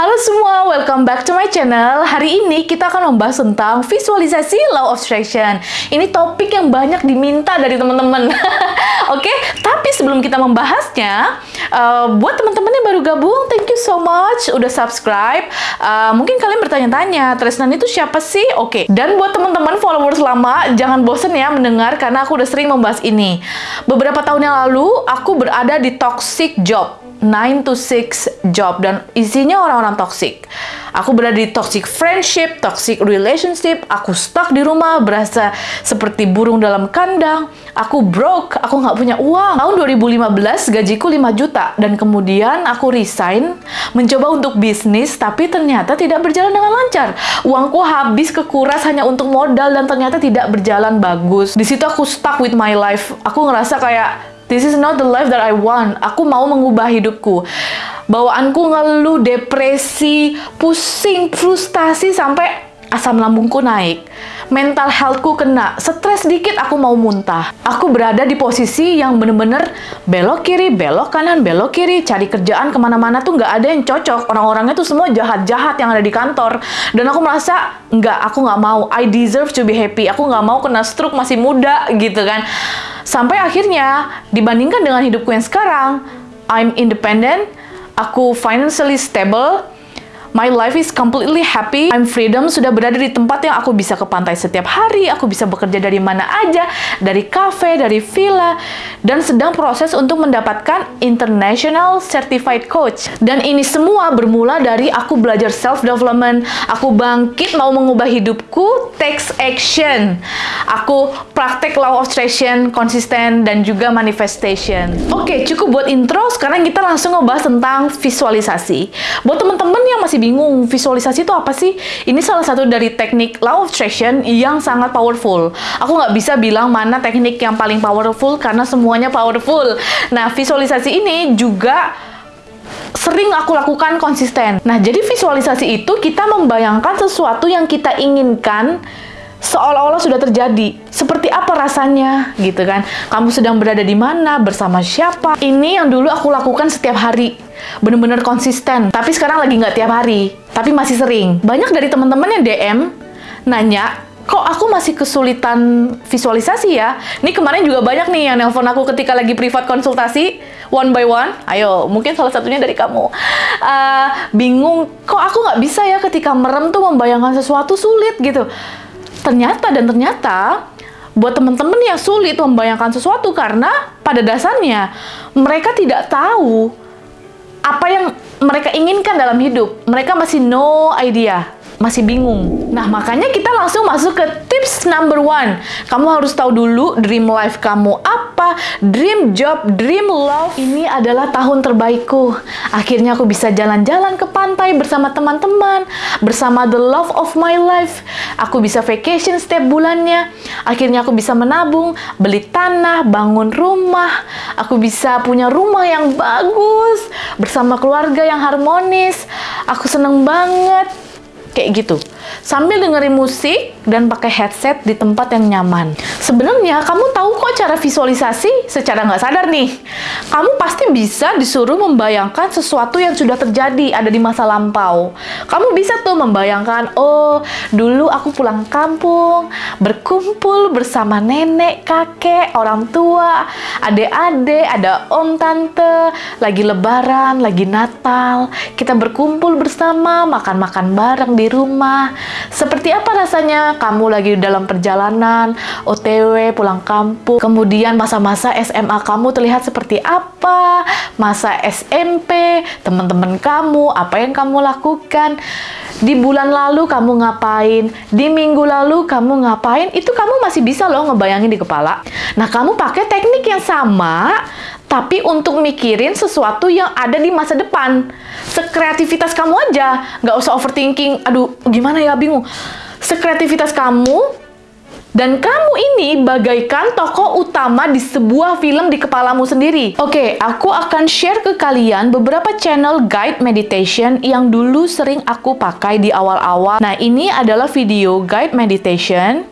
Halo semua, welcome back to my channel. Hari ini kita akan membahas tentang visualisasi law of attraction. Ini topik yang banyak diminta dari teman-teman. Oke, okay? tapi sebelum kita membahasnya, uh, buat teman-teman yang baru gabung, thank you so much udah subscribe. Uh, mungkin kalian bertanya-tanya, Tresnan itu siapa sih? Oke, okay. dan buat teman-teman followers lama, jangan bosen ya mendengar karena aku udah sering membahas ini. Beberapa tahun yang lalu, aku berada di toxic job 9 to 6 job dan isinya orang-orang toxic. Aku berada di toxic friendship, toxic relationship, aku stuck di rumah, berasa seperti burung dalam kandang, aku broke, aku nggak punya uang. Tahun 2015 gajiku 5 juta dan kemudian aku resign, mencoba untuk bisnis tapi ternyata tidak berjalan dengan lancar. Uangku habis kekuras hanya untuk modal dan ternyata tidak berjalan bagus. Di situ aku stuck with my life. Aku ngerasa kayak This is not the life that I want. Aku mau mengubah hidupku. Bawaanku ngeluh, depresi, pusing, frustasi sampai asam lambungku naik. Mental healthku kena. Stres dikit aku mau muntah. Aku berada di posisi yang bener-bener belok kiri, belok kanan, belok kiri, cari kerjaan ke mana-mana tuh nggak ada yang cocok. Orang-orangnya tuh semua jahat-jahat yang ada di kantor. Dan aku merasa, nggak, aku nggak mau. I deserve to be happy. Aku nggak mau kena stroke masih muda gitu kan. Sampai akhirnya, dibandingkan dengan hidupku yang sekarang, I'm independent, aku financially stable, My life is completely happy. I'm freedom sudah berada di tempat yang aku bisa ke pantai setiap hari, aku bisa bekerja dari mana aja, dari cafe, dari villa, dan sedang proses untuk mendapatkan International Certified Coach. Dan ini semua bermula dari aku belajar self-development, aku bangkit mau mengubah hidupku, takes action. Aku praktek law of attraction, konsisten, dan juga manifestation. Oke, cukup buat intro, sekarang kita langsung ngebahas tentang visualisasi. Buat teman-teman yang masih bingung visualisasi itu apa sih? Ini salah satu dari teknik law of attraction yang sangat powerful. Aku nggak bisa bilang mana teknik yang paling powerful karena semuanya powerful. Nah, visualisasi ini juga sering aku lakukan konsisten. Nah, jadi visualisasi itu kita membayangkan sesuatu yang kita inginkan seolah-olah sudah terjadi. Seperti apa rasanya, gitu kan? Kamu sedang berada di mana, bersama siapa? Ini yang dulu aku lakukan setiap hari bener-bener konsisten. Tapi sekarang lagi nggak tiap hari, tapi masih sering. Banyak dari teman-teman yang DM nanya, kok aku masih kesulitan visualisasi ya? Ini kemarin juga banyak nih yang nelpon aku ketika lagi privat konsultasi, one by one. Ayo, mungkin salah satunya dari kamu. Uh, bingung, kok aku nggak bisa ya ketika merem tuh membayangkan sesuatu sulit gitu. Ternyata dan ternyata, buat teman-teman yang sulit membayangkan sesuatu karena pada dasarnya mereka tidak tahu mereka inginkan dalam hidup. Mereka masih no idea masih bingung. Nah, makanya kita langsung masuk ke tips number one. Kamu harus tahu dulu dream life kamu apa, dream job, dream love. Ini adalah tahun terbaikku. Akhirnya aku bisa jalan-jalan ke pantai bersama teman-teman, bersama the love of my life. Aku bisa vacation setiap bulannya. Akhirnya aku bisa menabung, beli tanah, bangun rumah. Aku bisa punya rumah yang bagus, bersama keluarga yang harmonis. Aku seneng banget kayak gitu. Sambil dengerin musik dan pakai headset di tempat yang nyaman. Sebenarnya kamu tahu kok cara visualisasi secara nggak sadar nih. Kamu pasti bisa disuruh membayangkan sesuatu yang sudah terjadi ada di masa lampau. Kamu bisa tuh membayangkan, oh dulu aku pulang kampung, berkumpul bersama nenek, kakek, orang tua, adik-adik, ada om, tante, lagi lebaran, lagi Natal. Kita berkumpul bersama, makan-makan bareng di rumah. Seperti apa rasanya kamu lagi dalam perjalanan, OTW, pulang kampung, kemudian masa-masa SMA kamu terlihat seperti apa, masa SMP, teman-teman kamu, apa yang kamu lakukan, di bulan lalu kamu ngapain, di minggu lalu kamu ngapain, itu kamu masih bisa loh ngebayangin di kepala. Nah, kamu pakai teknik yang sama, tapi untuk mikirin sesuatu yang ada di masa depan. Sekreativitas kamu aja, nggak usah overthinking, aduh gimana ya bingung. Sekreativitas kamu dan kamu ini bagaikan tokoh utama di sebuah film di kepalamu sendiri. Oke, aku akan share ke kalian beberapa channel guide meditation yang dulu sering aku pakai di awal-awal. Nah, ini adalah video guide meditation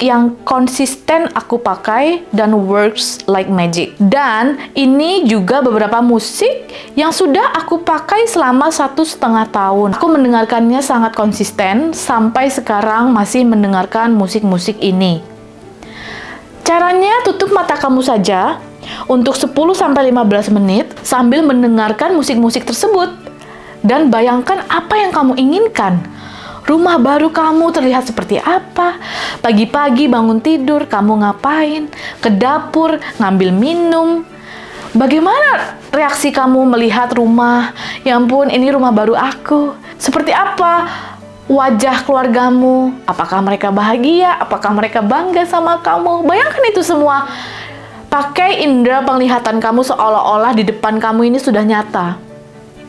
yang konsisten aku pakai dan works like magic. Dan ini juga beberapa musik yang sudah aku pakai selama satu setengah tahun. Aku mendengarkannya sangat konsisten sampai sekarang masih mendengarkan musik-musik ini. Caranya tutup mata kamu saja untuk 10-15 menit sambil mendengarkan musik-musik tersebut. Dan bayangkan apa yang kamu inginkan Rumah baru kamu terlihat seperti apa? Pagi-pagi bangun tidur, kamu ngapain? Ke dapur, ngambil minum. Bagaimana reaksi kamu melihat rumah? Ya ampun, ini rumah baru aku. Seperti apa wajah keluargamu? Apakah mereka bahagia? Apakah mereka bangga sama kamu? Bayangkan itu semua. Pakai indera penglihatan kamu seolah-olah di depan kamu ini sudah nyata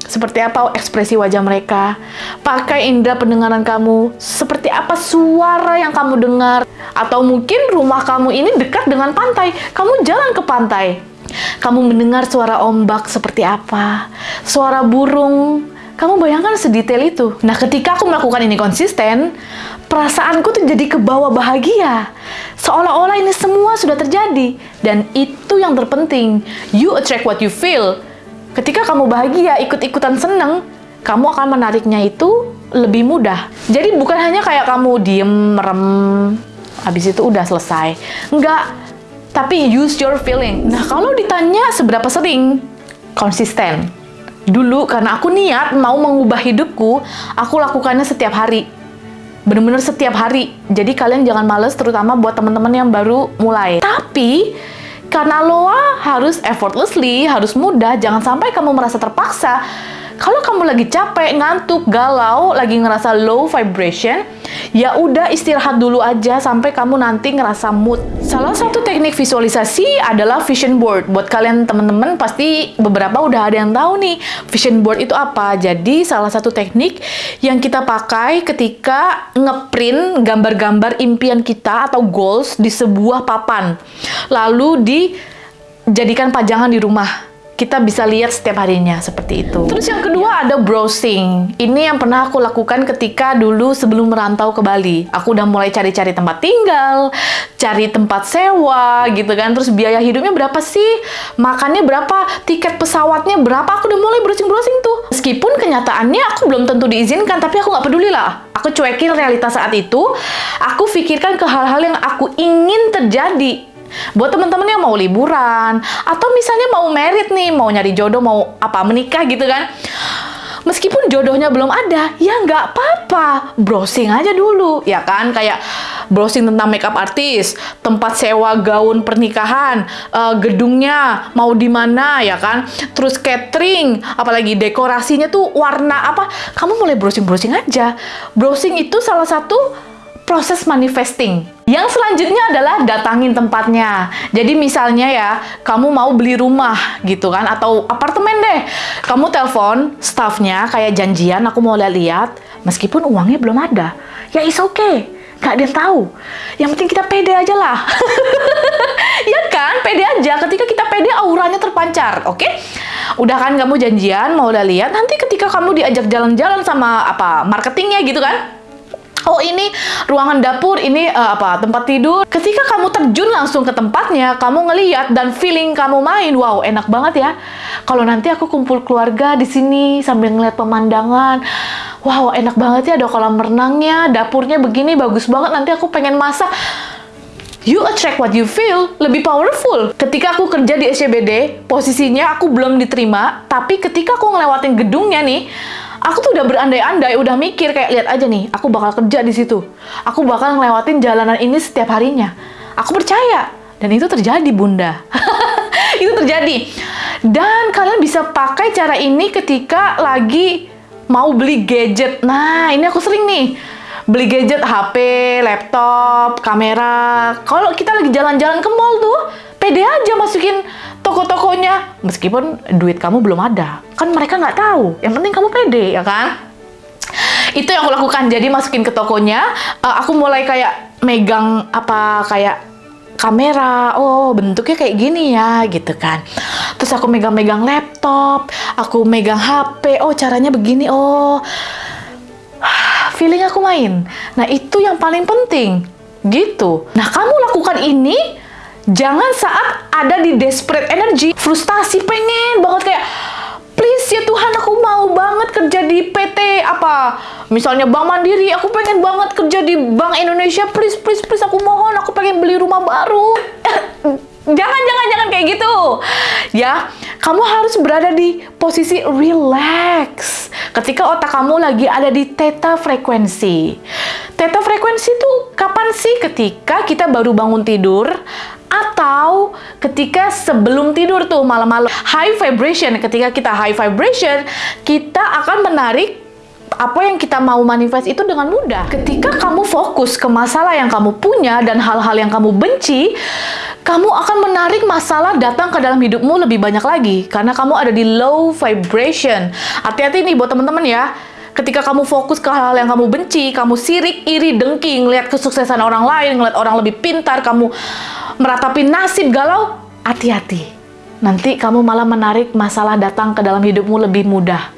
seperti apa ekspresi wajah mereka. Pakai indera pendengaran kamu, seperti apa suara yang kamu dengar. Atau mungkin rumah kamu ini dekat dengan pantai, kamu jalan ke pantai. Kamu mendengar suara ombak seperti apa, suara burung. Kamu bayangkan sedetail itu. Nah, ketika aku melakukan ini konsisten, perasaanku tuh jadi ke bawah bahagia. Seolah-olah ini semua sudah terjadi. Dan itu yang terpenting. You attract what you feel Ketika kamu bahagia, ikut-ikutan seneng, kamu akan menariknya itu lebih mudah. Jadi bukan hanya kayak kamu diem, merem, habis itu udah selesai. Enggak, tapi use your feeling. Nah, kalau ditanya seberapa sering, konsisten. Dulu karena aku niat mau mengubah hidupku, aku lakukannya setiap hari. Bener-bener setiap hari. Jadi kalian jangan males, terutama buat teman-teman yang baru mulai. Tapi, karena Loa harus effortlessly, harus mudah, jangan sampai kamu merasa terpaksa. Kalau kamu lagi capek, ngantuk, galau, lagi ngerasa low vibration, ya udah istirahat dulu aja sampai kamu nanti ngerasa mood. Salah satu teknik visualisasi adalah vision board. Buat kalian teman-teman pasti beberapa udah ada yang tahu nih vision board itu apa. Jadi salah satu teknik yang kita pakai ketika ngeprint gambar-gambar impian kita atau goals di sebuah papan. Lalu dijadikan pajangan di rumah kita bisa lihat setiap harinya seperti itu. Terus yang kedua ada browsing. Ini yang pernah aku lakukan ketika dulu sebelum merantau ke Bali. Aku udah mulai cari-cari tempat tinggal, cari tempat sewa gitu kan. Terus biaya hidupnya berapa sih? Makannya berapa? Tiket pesawatnya berapa? Aku udah mulai browsing-browsing tuh. Meskipun kenyataannya aku belum tentu diizinkan, tapi aku nggak peduli lah. Aku cuekin realitas saat itu. Aku pikirkan ke hal-hal yang aku ingin terjadi Buat teman-teman yang mau liburan, atau misalnya mau merit nih, mau nyari jodoh, mau apa, menikah gitu kan. Meskipun jodohnya belum ada, ya nggak apa-apa. Browsing aja dulu, ya kan? Kayak browsing tentang makeup artis, tempat sewa gaun pernikahan, uh, gedungnya mau di mana, ya kan? Terus catering, apalagi dekorasinya tuh warna apa? Kamu mulai browsing-browsing aja. Browsing itu salah satu proses manifesting. Yang selanjutnya adalah datangin tempatnya. Jadi misalnya ya, kamu mau beli rumah gitu kan, atau apartemen deh. Kamu telepon staffnya kayak janjian, aku mau lihat-lihat, meskipun uangnya belum ada. Ya is okay, gak ada yang tahu. Yang penting kita pede aja lah. ya kan, pede aja. Ketika kita pede, auranya terpancar, oke? Okay? Udah kan kamu janjian, mau lihat, nanti ketika kamu diajak jalan-jalan sama apa marketingnya gitu kan, oh ini ruangan dapur, ini uh, apa tempat tidur. Ketika kamu terjun langsung ke tempatnya, kamu ngeliat dan feeling kamu main, wow enak banget ya. Kalau nanti aku kumpul keluarga di sini sambil ngeliat pemandangan, wow enak banget ya ada kolam renangnya, dapurnya begini bagus banget. Nanti aku pengen masak. You attract what you feel, lebih powerful. Ketika aku kerja di SCBD, posisinya aku belum diterima, tapi ketika aku ngelewatin gedungnya nih, aku tuh udah berandai-andai, udah mikir kayak lihat aja nih, aku bakal kerja di situ. Aku bakal ngelewatin jalanan ini setiap harinya. Aku percaya dan itu terjadi, Bunda. itu terjadi. Dan kalian bisa pakai cara ini ketika lagi mau beli gadget. Nah, ini aku sering nih beli gadget HP, laptop, kamera. Kalau kita lagi jalan-jalan ke mall tuh, pede aja masukin toko-tokonya. Meskipun duit kamu belum ada. Kan mereka nggak tahu. Yang penting kamu pede, ya kan? Itu yang aku lakukan. Jadi masukin ke tokonya, uh, aku mulai kayak megang apa kayak kamera, oh bentuknya kayak gini ya, gitu kan. Terus aku megang-megang laptop, aku megang HP, oh caranya begini, oh feeling aku main. Nah, itu yang paling penting. Gitu. Nah, kamu lakukan ini jangan saat ada di desperate energy, frustasi, pengen banget kayak please ya Tuhan aku mau banget kerja di PT apa misalnya Bank Mandiri aku pengen banget kerja di Bank Indonesia please please please aku mohon aku pengen beli rumah baru. Jangan jangan jangan kayak gitu. Ya kamu harus berada di posisi relax. Ketika otak kamu lagi ada di theta frekuensi. Theta frekuensi itu kapan sih? Ketika kita baru bangun tidur ketika sebelum tidur tuh malam-malam high vibration ketika kita high vibration kita akan menarik apa yang kita mau manifest itu dengan mudah. Ketika kamu fokus ke masalah yang kamu punya dan hal-hal yang kamu benci, kamu akan menarik masalah datang ke dalam hidupmu lebih banyak lagi karena kamu ada di low vibration. Hati-hati nih buat teman-teman ya. Ketika kamu fokus ke hal-hal yang kamu benci, kamu sirik, iri, dengki, ngeliat kesuksesan orang lain, ngeliat orang lebih pintar, kamu meratapi nasib galau, hati-hati. Nanti kamu malah menarik masalah datang ke dalam hidupmu lebih mudah.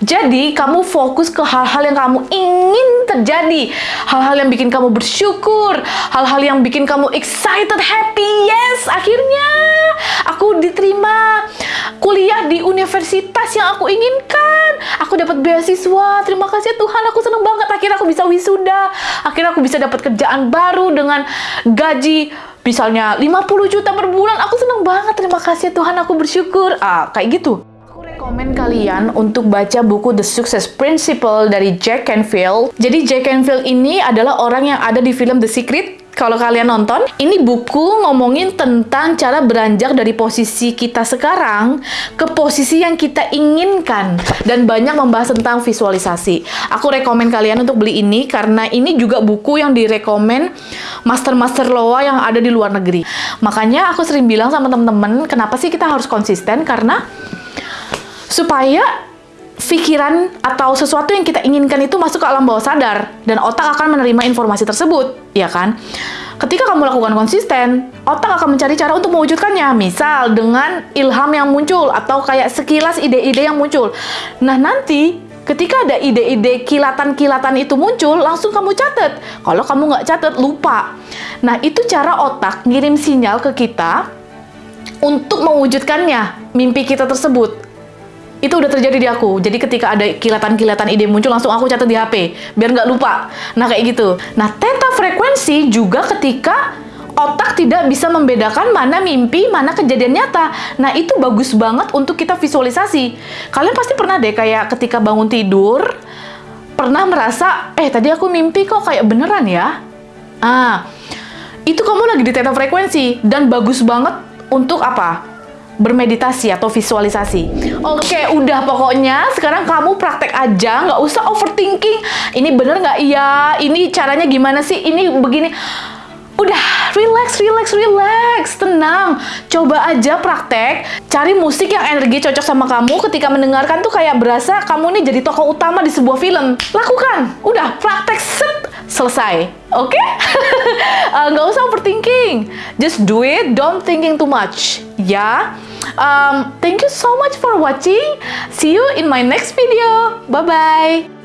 Jadi, kamu fokus ke hal-hal yang kamu ingin terjadi. Hal-hal yang bikin kamu bersyukur. Hal-hal yang bikin kamu excited, happy. Yes, akhirnya aku diterima kuliah di universitas yang aku inginkan. Aku dapat beasiswa. Terima kasih Tuhan, aku seneng banget. Akhirnya aku bisa wisuda. Akhirnya aku bisa dapat kerjaan baru dengan gaji misalnya 50 juta per bulan. Aku seneng banget. Terima kasih Tuhan, aku bersyukur. Ah, kayak gitu rekomen kalian untuk baca buku The Success Principle dari Jack Canfield. Jadi Jack Canfield ini adalah orang yang ada di film The Secret kalau kalian nonton, ini buku ngomongin tentang cara beranjak dari posisi kita sekarang ke posisi yang kita inginkan dan banyak membahas tentang visualisasi. Aku rekomen kalian untuk beli ini karena ini juga buku yang direkomen master-master loa yang ada di luar negeri. Makanya aku sering bilang sama temen-temen, kenapa sih kita harus konsisten? Karena supaya pikiran atau sesuatu yang kita inginkan itu masuk ke alam bawah sadar dan otak akan menerima informasi tersebut, ya kan? Ketika kamu lakukan konsisten, otak akan mencari cara untuk mewujudkannya. Misal dengan ilham yang muncul atau kayak sekilas ide-ide yang muncul. Nah, nanti ketika ada ide-ide kilatan-kilatan itu muncul, langsung kamu catat. Kalau kamu nggak catat, lupa. Nah, itu cara otak ngirim sinyal ke kita untuk mewujudkannya mimpi kita tersebut itu udah terjadi di aku. Jadi ketika ada kilatan-kilatan ide muncul, langsung aku catat di HP, biar nggak lupa. Nah, kayak gitu. Nah, theta frekuensi juga ketika otak tidak bisa membedakan mana mimpi, mana kejadian nyata. Nah, itu bagus banget untuk kita visualisasi. Kalian pasti pernah deh kayak ketika bangun tidur, pernah merasa, eh tadi aku mimpi kok kayak beneran ya? Ah, itu kamu lagi di theta frekuensi, dan bagus banget untuk apa? Bermeditasi atau visualisasi. Oke, udah pokoknya sekarang kamu praktek aja, nggak usah overthinking. Ini bener nggak iya? Ini caranya gimana sih? Ini begini. Udah, relax, relax, relax, tenang. Coba aja praktek, cari musik yang energi cocok sama kamu ketika mendengarkan tuh kayak berasa kamu nih jadi tokoh utama di sebuah film. Lakukan, udah praktek set, selesai. Oke? Okay? uh, nggak usah overthinking. Just do it, don't thinking too much. Ya. Um, thank you so much for watching. See you in my next video. Bye-bye.